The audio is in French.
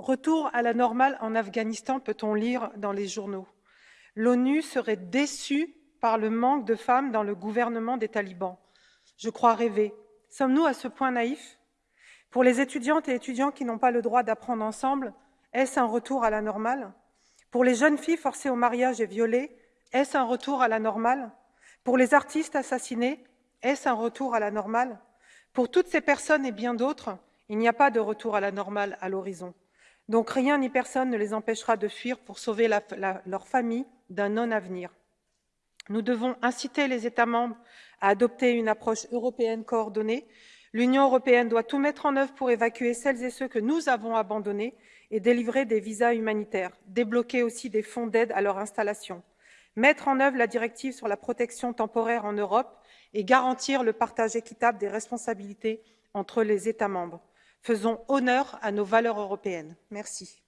Retour à la normale en Afghanistan, peut-on lire dans les journaux. L'ONU serait déçue par le manque de femmes dans le gouvernement des talibans. Je crois rêver. Sommes-nous à ce point naïfs? Pour les étudiantes et étudiants qui n'ont pas le droit d'apprendre ensemble, est-ce un retour à la normale? Pour les jeunes filles forcées au mariage et violées, est-ce un retour à la normale? Pour les artistes assassinés, est-ce un retour à la normale? Pour toutes ces personnes et bien d'autres, il n'y a pas de retour à la normale à l'horizon. Donc rien ni personne ne les empêchera de fuir pour sauver leur famille d'un non-avenir. Nous devons inciter les États membres à adopter une approche européenne coordonnée. L'Union européenne doit tout mettre en œuvre pour évacuer celles et ceux que nous avons abandonnés et délivrer des visas humanitaires, débloquer aussi des fonds d'aide à leur installation, mettre en œuvre la directive sur la protection temporaire en Europe et garantir le partage équitable des responsabilités entre les États membres. Faisons honneur à nos valeurs européennes. Merci.